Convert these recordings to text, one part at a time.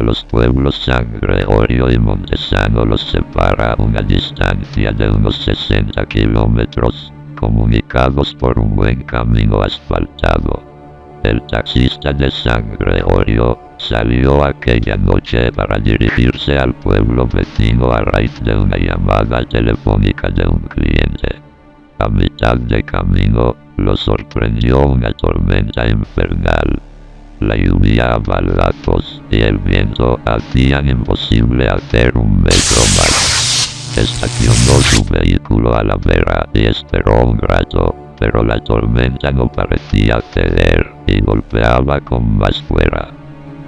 Los pueblos San Gregorio y Montesano los separa una distancia de unos 60 kilómetros, comunicados por un buen camino asfaltado. El taxista de San Gregorio salió aquella noche para dirigirse al pueblo vecino a raíz de una llamada telefónica de un cliente. A mitad de camino, lo sorprendió una tormenta infernal. La lluvia a balazos y el viento hacían imposible hacer un metro más. Estacionó su vehículo a la vera y esperó un rato, pero la tormenta no parecía ceder y golpeaba con más fuerza.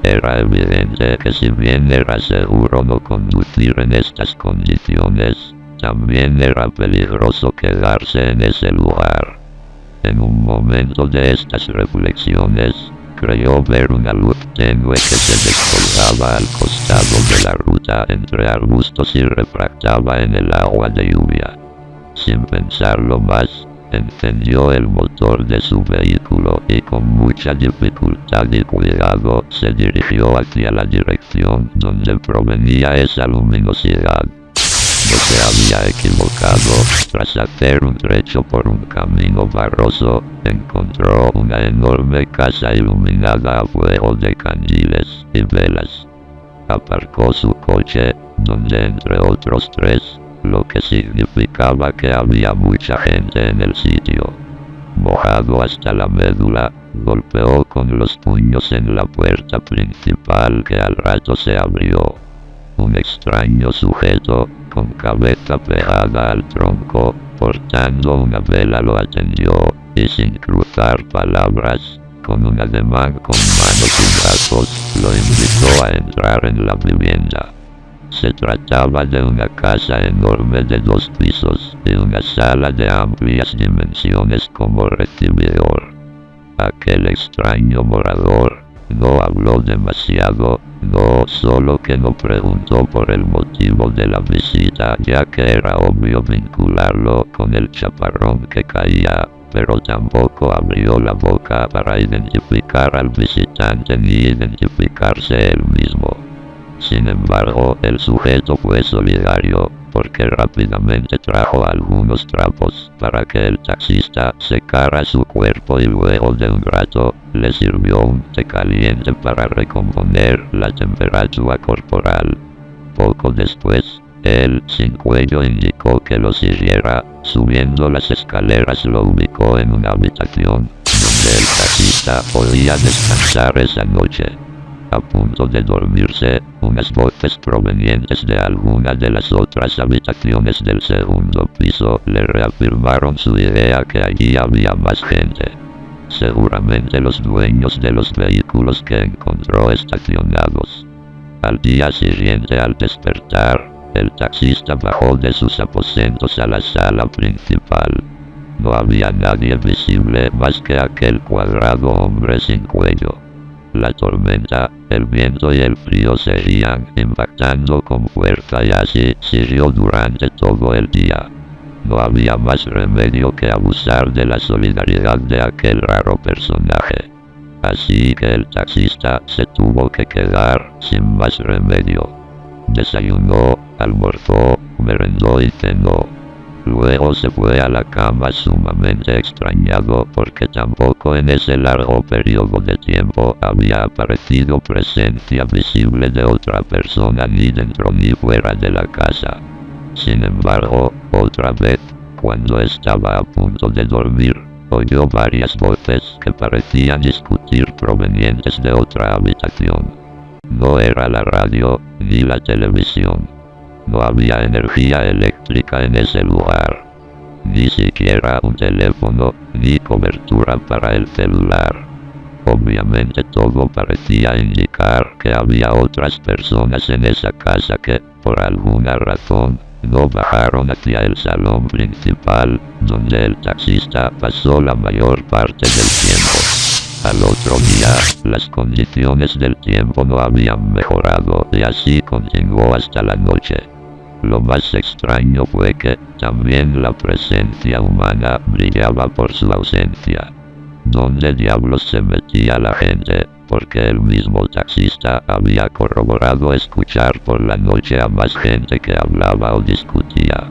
Era evidente que si bien era seguro no conducir en estas condiciones, también era peligroso quedarse en ese lugar. En un momento de estas reflexiones, creyó ver una luz tenue que se descolgaba al costado de la ruta entre arbustos y refractaba en el agua de lluvia. Sin pensarlo más, encendió el motor de su vehículo y con mucha dificultad y cuidado se dirigió hacia la dirección donde provenía esa luminosidad. Se había equivocado, tras hacer un trecho por un camino barroso, encontró una enorme casa iluminada a fuego de candiles y velas. Aparcó su coche, donde entre otros tres, lo que significaba que había mucha gente en el sitio. Mojado hasta la médula, golpeó con los puños en la puerta principal que al rato se abrió. Un extraño sujeto, con cabeza pegada al tronco, portando una vela lo atendió, y sin cruzar palabras, con un ademán con manos y brazos, lo invitó a entrar en la vivienda. Se trataba de una casa enorme de dos pisos y una sala de amplias dimensiones como recibidor. Aquel extraño morador no habló demasiado, solo que no preguntó por el motivo de la visita ya que era obvio vincularlo con el chaparrón que caía, pero tampoco abrió la boca para identificar al visitante ni identificarse él mismo. Sin embargo, el sujeto fue solidario, porque rápidamente trajo algunos trapos para que el taxista secara su cuerpo y luego de un rato le sirvió un té caliente para recomponer la temperatura corporal. Poco después, él sin cuello indicó que lo siguiera, subiendo las escaleras lo ubicó en una habitación, donde el taxista podía descansar esa noche. A punto de dormirse, unas voces provenientes de alguna de las otras habitaciones del segundo piso le reafirmaron su idea que allí había más gente. Seguramente los dueños de los vehículos que encontró estacionados. Al día siguiente al despertar, el taxista bajó de sus aposentos a la sala principal. No había nadie visible más que aquel cuadrado hombre sin cuello. La tormenta, el viento y el frío seguían impactando con fuerza y así siguió durante todo el día. No había más remedio que abusar de la solidaridad de aquel raro personaje. Así que el taxista se tuvo que quedar sin más remedio. Desayunó, almorzó, merendó y cenó. Luego se fue a la cama sumamente extrañado porque tampoco en ese largo periodo de tiempo había aparecido presencia visible de otra persona ni dentro ni fuera de la casa. Sin embargo, otra vez, cuando estaba a punto de dormir, oyó varias voces que parecían discutir provenientes de otra habitación. No era la radio, ni la televisión. No había energía eléctrica en ese lugar. Ni siquiera un teléfono, ni cobertura para el celular. Obviamente todo parecía indicar que había otras personas en esa casa que, por alguna razón, no bajaron hacia el salón principal, donde el taxista pasó la mayor parte del tiempo. Al otro día, las condiciones del tiempo no habían mejorado y así continuó hasta la noche. Lo más extraño fue que también la presencia humana brillaba por su ausencia. ¿Dónde diablos se metía la gente? Porque el mismo taxista había corroborado escuchar por la noche a más gente que hablaba o discutía.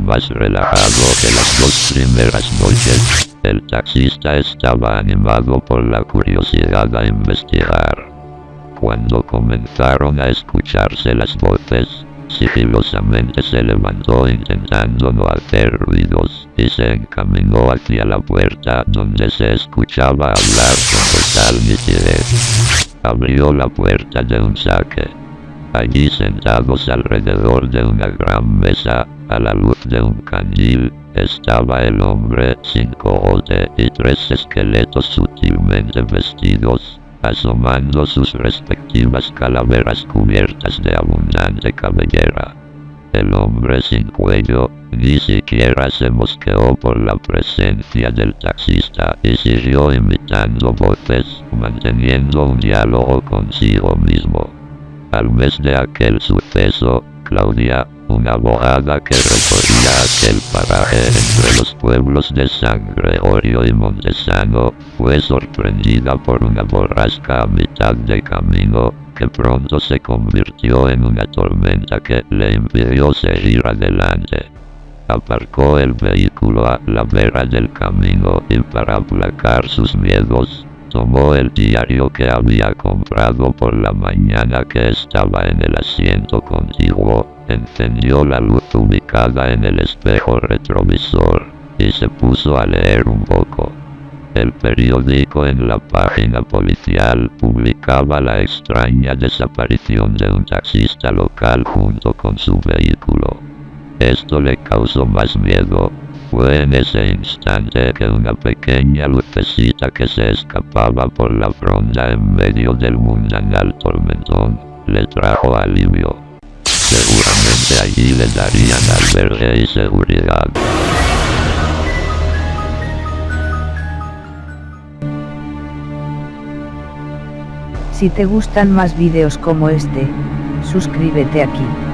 Más relajado que las dos primeras noches, el taxista estaba animado por la curiosidad a investigar. Cuando comenzaron a escucharse las voces, sigilosamente se levantó intentando no hacer ruidos, y se encaminó hacia la puerta donde se escuchaba hablar con total nitidez. Abrió la puerta de un saque. Allí sentados alrededor de una gran mesa, a la luz de un candil, estaba el hombre sin cogote y tres esqueletos sutilmente vestidos, asomando sus respectivas calaveras cubiertas de abundante cabellera. El hombre sin cuello, ni siquiera se mosqueó por la presencia del taxista y siguió imitando voces, manteniendo un diálogo consigo mismo. Al mes de aquel suceso, Claudia, una abogada que recorría aquel paraje entre los pueblos de San Gregorio y Montesano, fue sorprendida por una borrasca a mitad de camino, que pronto se convirtió en una tormenta que le impidió seguir adelante. Aparcó el vehículo a la vera del camino y para aplacar sus miedos, tomó el diario que había comprado por la mañana que estaba en el asiento contiguo, encendió la luz ubicada en el espejo retrovisor, y se puso a leer un poco. El periódico en la página policial publicaba la extraña desaparición de un taxista local junto con su vehículo. Esto le causó más miedo, fue en ese instante que una pequeña lucecita que se escapaba por la fronda en medio del mundanal tormentón, le trajo alivio. Seguramente allí le darían albergue y seguridad. Si te gustan más vídeos como este, suscríbete aquí.